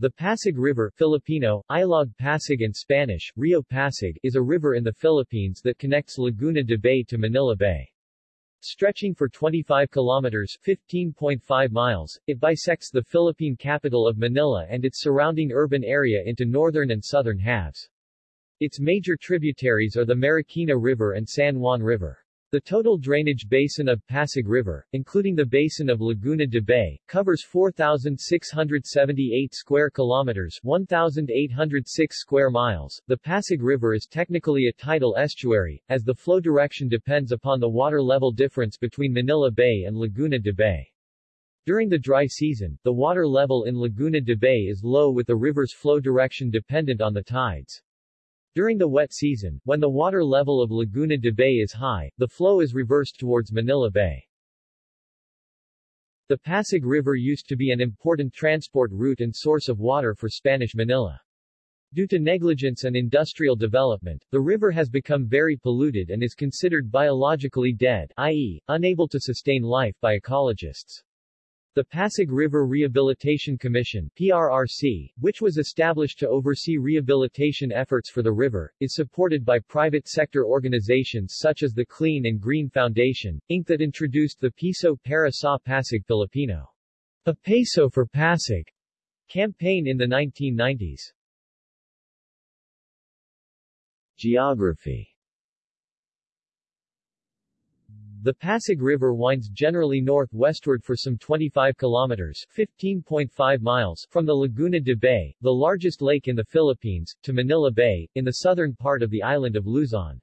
The Pasig River Filipino, Ilog Pasig and Spanish, Rio Pasig is a river in the Philippines that connects Laguna de Bay to Manila Bay. Stretching for 25 kilometers 15.5 miles, it bisects the Philippine capital of Manila and its surrounding urban area into northern and southern halves. Its major tributaries are the Marikina River and San Juan River. The total drainage basin of Pasig River, including the basin of Laguna de Bay, covers 4,678 square kilometers 1,806 square miles. The Pasig River is technically a tidal estuary, as the flow direction depends upon the water level difference between Manila Bay and Laguna de Bay. During the dry season, the water level in Laguna de Bay is low with the river's flow direction dependent on the tides. During the wet season, when the water level of Laguna de Bay is high, the flow is reversed towards Manila Bay. The Pasig River used to be an important transport route and source of water for Spanish Manila. Due to negligence and industrial development, the river has become very polluted and is considered biologically dead, i.e., unable to sustain life by ecologists. The Pasig River Rehabilitation Commission PRRC, which was established to oversee rehabilitation efforts for the river, is supported by private sector organizations such as the Clean and Green Foundation, Inc. that introduced the Piso para sa Pasig Filipino, a peso for Pasig, campaign in the 1990s. Geography the Pasig River winds generally northwestward for some 25 kilometers 15.5 miles from the Laguna de Bay, the largest lake in the Philippines, to Manila Bay, in the southern part of the island of Luzon.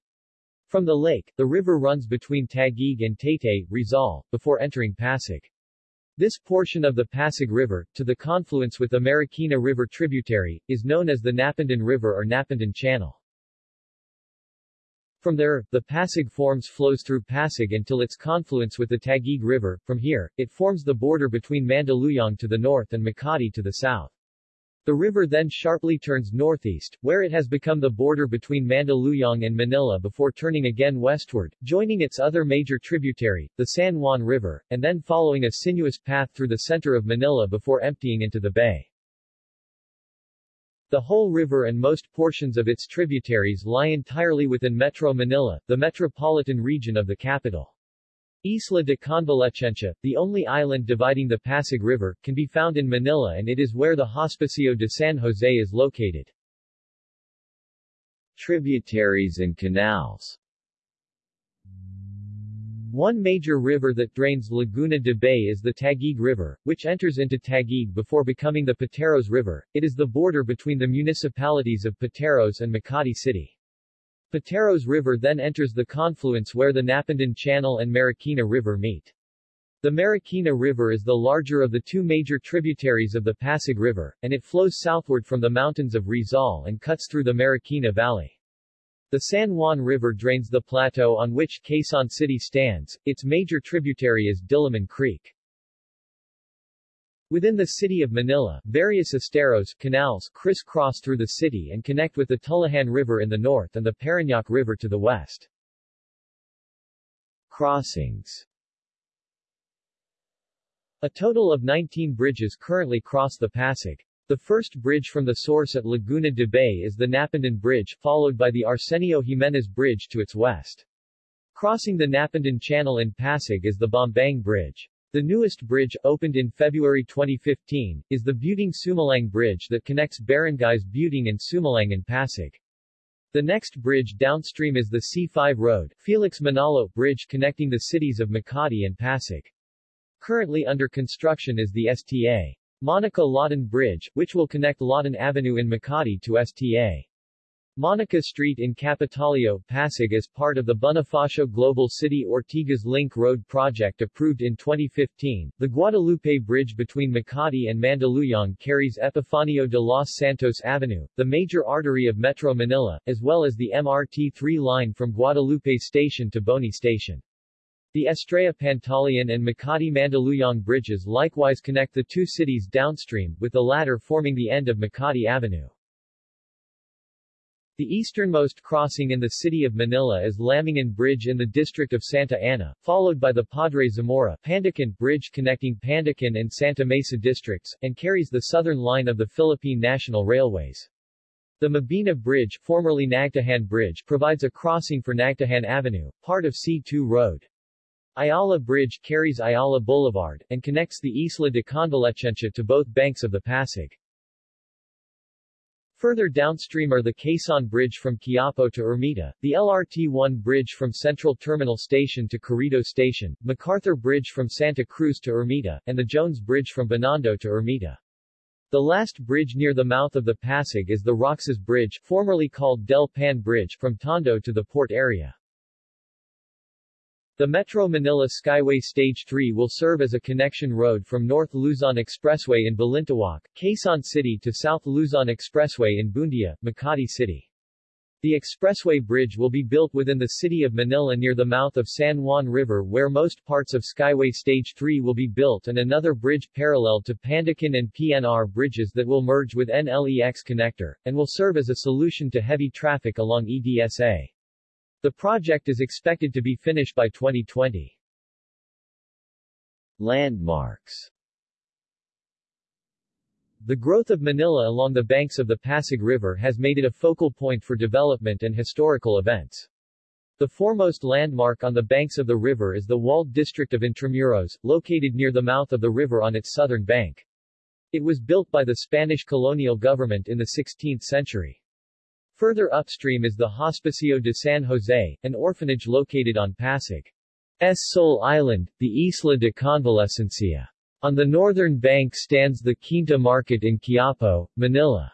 From the lake, the river runs between Taguig and Taytay, Rizal, before entering Pasig. This portion of the Pasig River, to the confluence with the Marikina River tributary, is known as the Napindan River or Napindan Channel. From there, the Pasig forms flows through Pasig until its confluence with the Taguig River. From here, it forms the border between Mandaluyong to the north and Makati to the south. The river then sharply turns northeast, where it has become the border between Mandaluyong and Manila before turning again westward, joining its other major tributary, the San Juan River, and then following a sinuous path through the center of Manila before emptying into the bay. The whole river and most portions of its tributaries lie entirely within Metro Manila, the metropolitan region of the capital. Isla de Convalescencia, the only island dividing the Pasig River, can be found in Manila and it is where the Hospicio de San Jose is located. Tributaries and canals one major river that drains Laguna de Bay is the Taguig River, which enters into Taguig before becoming the Pateros River. It is the border between the municipalities of Pateros and Makati City. Pateros River then enters the confluence where the Napindan Channel and Marikina River meet. The Marikina River is the larger of the two major tributaries of the Pasig River, and it flows southward from the mountains of Rizal and cuts through the Marikina Valley. The San Juan River drains the plateau on which Quezon City stands, its major tributary is Diliman Creek. Within the city of Manila, various esteros canals crisscross through the city and connect with the Tullahan River in the north and the Parañaque River to the west. Crossings A total of 19 bridges currently cross the Pasig. The first bridge from the source at Laguna de Bay is the Napindan Bridge, followed by the Arsenio Jimenez Bridge to its west. Crossing the Napindan Channel in Pasig is the Bambang Bridge. The newest bridge, opened in February 2015, is the Buting Sumilang Bridge that connects barangays Buting and Sumilang in Pasig. The next bridge downstream is the C5 Road, Felix Manalo Bridge connecting the cities of Makati and Pasig. Currently under construction is the STA. Monica Lawton Bridge, which will connect Lawton Avenue in Makati to STA. Monica Street in Kapitolyo, Pasig as part of the Bonifacio Global City Ortigas Link Road project approved in 2015. The Guadalupe Bridge between Makati and Mandaluyong carries Epifanio de los Santos Avenue, the major artery of Metro Manila, as well as the MRT-3 line from Guadalupe Station to Boni Station. The Estrella Pantaleon and Makati Mandaluyong bridges likewise connect the two cities downstream, with the latter forming the end of Makati Avenue. The easternmost crossing in the city of Manila is Lambingan Bridge in the district of Santa Ana, followed by the Padre Zamora Pandacan Bridge connecting Pandacan and Santa Mesa districts, and carries the southern line of the Philippine National Railways. The Mabini Bridge, formerly Nagtahan Bridge, provides a crossing for Nagtahan Avenue, part of C2 Road. Ayala Bridge carries Ayala Boulevard, and connects the Isla de Convalescencia to both banks of the Pasig. Further downstream are the Quezon Bridge from Quiapo to Ermita, the LRT-1 Bridge from Central Terminal Station to Carriedo Station, MacArthur Bridge from Santa Cruz to Ermita, and the Jones Bridge from Binondo to Ermita. The last bridge near the mouth of the Pasig is the Roxas Bridge, formerly called Del Pan Bridge, from Tondo to the port area. The Metro Manila Skyway Stage 3 will serve as a connection road from North Luzon Expressway in Balintawak, Quezon City to South Luzon Expressway in Buendia, Makati City. The expressway bridge will be built within the city of Manila near the mouth of San Juan River where most parts of Skyway Stage 3 will be built and another bridge parallel to Pandacan and PNR bridges that will merge with NLEX connector, and will serve as a solution to heavy traffic along EDSA. The project is expected to be finished by 2020. Landmarks The growth of Manila along the banks of the Pasig River has made it a focal point for development and historical events. The foremost landmark on the banks of the river is the walled district of Intramuros, located near the mouth of the river on its southern bank. It was built by the Spanish colonial government in the 16th century. Further upstream is the Hospicio de San Jose, an orphanage located on Pasig's sole island, the Isla de Convalescencia. On the northern bank stands the Quinta Market in Quiapo, Manila.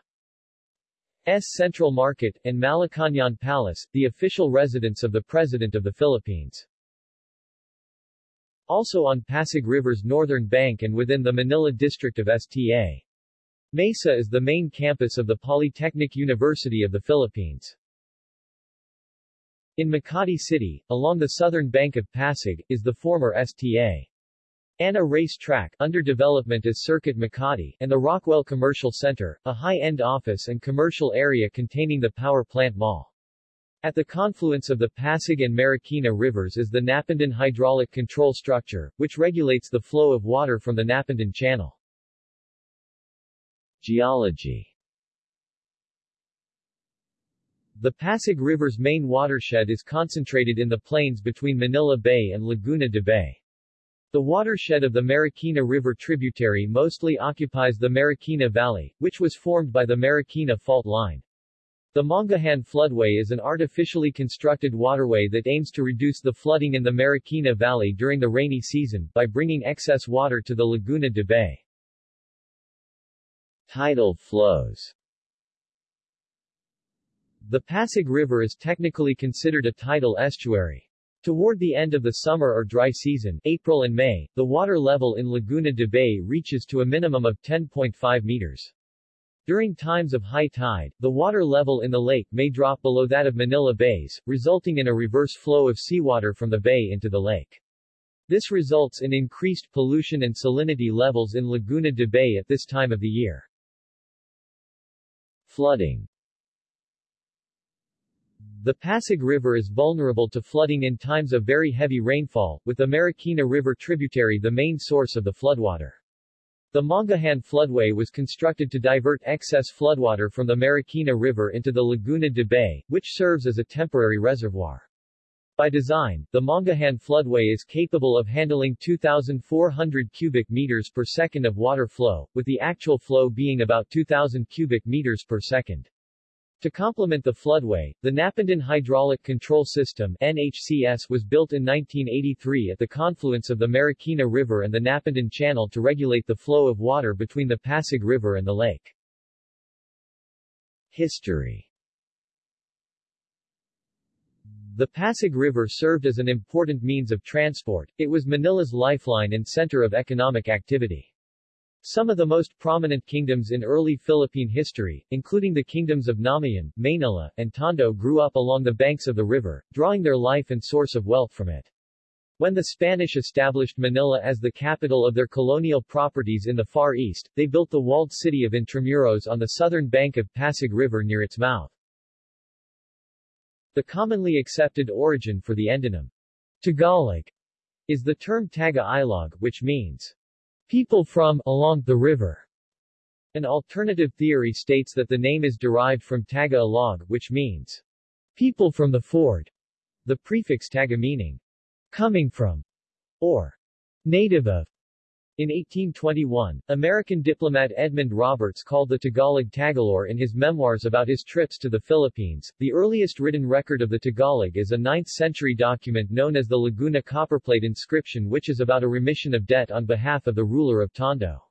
S Central Market, and Malacañang Palace, the official residence of the President of the Philippines. Also on Pasig River's northern bank and within the Manila district of STA. Mesa is the main campus of the Polytechnic University of the Philippines. In Makati City, along the southern bank of Pasig, is the former STA. Ana Race Track under development as Circuit Makati, and the Rockwell Commercial Center, a high-end office and commercial area containing the power plant mall. At the confluence of the Pasig and Marikina rivers is the Napindan Hydraulic Control Structure, which regulates the flow of water from the Napindan Channel. Geology The Pasig River's main watershed is concentrated in the plains between Manila Bay and Laguna de Bay. The watershed of the Marikina River tributary mostly occupies the Marikina Valley, which was formed by the Marikina Fault Line. The Mangahan floodway is an artificially constructed waterway that aims to reduce the flooding in the Marikina Valley during the rainy season, by bringing excess water to the Laguna de Bay. Tidal flows The Pasig River is technically considered a tidal estuary. Toward the end of the summer or dry season, April and May, the water level in Laguna de Bay reaches to a minimum of 10.5 meters. During times of high tide, the water level in the lake may drop below that of Manila Bays, resulting in a reverse flow of seawater from the bay into the lake. This results in increased pollution and salinity levels in Laguna de Bay at this time of the year. Flooding The Pasig River is vulnerable to flooding in times of very heavy rainfall, with the Marikina River tributary the main source of the floodwater. The Mangahan floodway was constructed to divert excess floodwater from the Marikina River into the Laguna de Bay, which serves as a temporary reservoir. By design, the Mangahan floodway is capable of handling 2,400 cubic meters per second of water flow, with the actual flow being about 2,000 cubic meters per second. To complement the floodway, the Napindan Hydraulic Control System NHCS was built in 1983 at the confluence of the Marikina River and the Napindan Channel to regulate the flow of water between the Pasig River and the lake. History the Pasig River served as an important means of transport, it was Manila's lifeline and center of economic activity. Some of the most prominent kingdoms in early Philippine history, including the kingdoms of Namayan, Maynila, and Tondo grew up along the banks of the river, drawing their life and source of wealth from it. When the Spanish established Manila as the capital of their colonial properties in the Far East, they built the walled city of Intramuros on the southern bank of Pasig River near its mouth. The commonly accepted origin for the endonym Tagalog is the term Taga-Ilog, which means people from along the river. An alternative theory states that the name is derived from Taga-Alog, which means people from the ford. The prefix Taga meaning coming from or native of. In 1821, American diplomat Edmund Roberts called the Tagalog Tagalor in his memoirs about his trips to the Philippines. The earliest written record of the Tagalog is a 9th-century document known as the Laguna copperplate inscription which is about a remission of debt on behalf of the ruler of Tondo.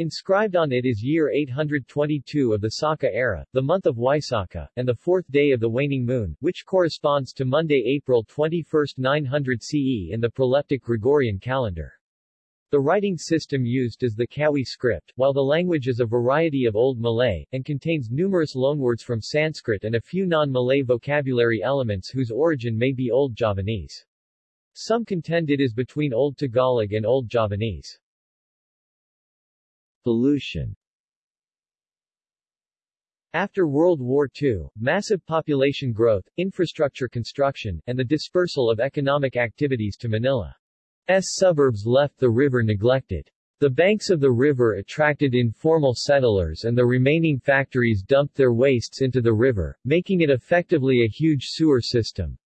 Inscribed on it is year 822 of the Saka era, the month of Waisaka, and the fourth day of the waning moon, which corresponds to Monday April 21, 900 CE in the proleptic Gregorian calendar. The writing system used is the Kawi script, while the language is a variety of Old Malay, and contains numerous loanwords from Sanskrit and a few non-Malay vocabulary elements whose origin may be Old Javanese. Some contend it is between Old Tagalog and Old Javanese. Pollution after World War II, massive population growth, infrastructure construction, and the dispersal of economic activities to Manila. S suburbs left the river neglected. The banks of the river attracted informal settlers and the remaining factories dumped their wastes into the river, making it effectively a huge sewer system.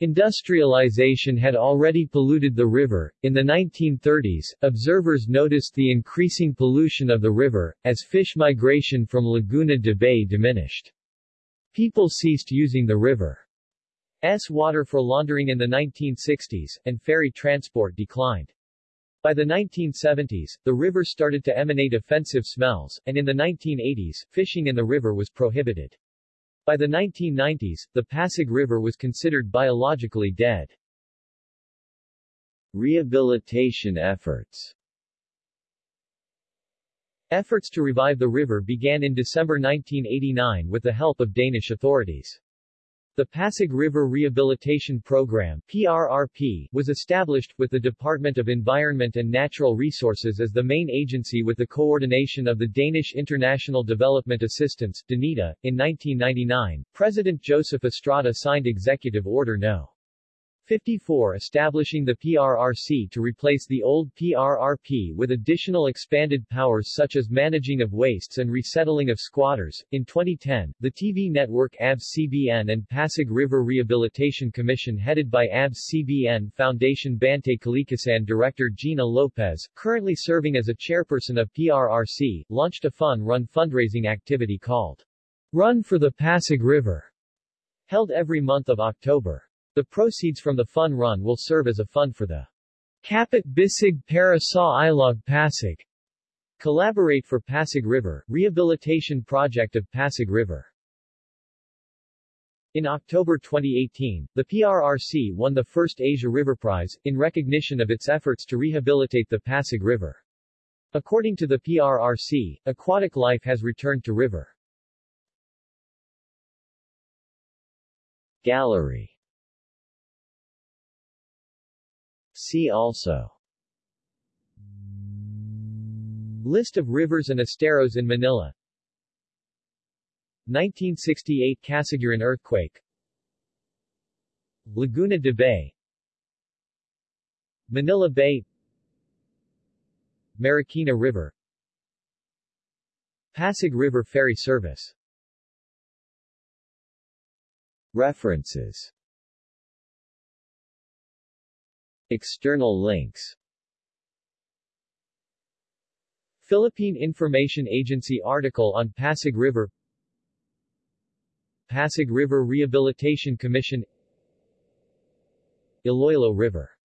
Industrialization had already polluted the river. In the 1930s, observers noticed the increasing pollution of the river, as fish migration from Laguna de Bay diminished. People ceased using the river. S water for laundering in the 1960s, and ferry transport declined. By the 1970s, the river started to emanate offensive smells, and in the 1980s, fishing in the river was prohibited. By the 1990s, the Pasig River was considered biologically dead. Rehabilitation efforts Efforts to revive the river began in December 1989 with the help of Danish authorities. The Pasig River Rehabilitation Program PRRP, was established, with the Department of Environment and Natural Resources as the main agency with the coordination of the Danish International Development Assistance DANIDA. In 1999, President Joseph Estrada signed Executive Order No. 54 establishing the PRRC to replace the old PRRP with additional expanded powers such as managing of wastes and resettling of squatters. In 2010, the TV network ABS-CBN and Pasig River Rehabilitation Commission headed by ABS-CBN Foundation Bantay Kalikasan director Gina Lopez, currently serving as a chairperson of PRRC, launched a fun-run fundraising activity called Run for the Pasig River, held every month of October. The proceeds from the fun run will serve as a fund for the Kapit Bisig para sa Ilog Pasig Collaborate for Pasig River, rehabilitation project of Pasig River. In October 2018, the PRRC won the first Asia River Prize, in recognition of its efforts to rehabilitate the Pasig River. According to the PRRC, aquatic life has returned to river. Gallery See also. List of rivers and esteros in Manila. 1968 Casiguran earthquake. Laguna de Bay. Manila Bay. Marikina River. Pasig River Ferry Service. References External links. Philippine Information Agency article on Pasig River. Pasig River Rehabilitation Commission. Iloilo River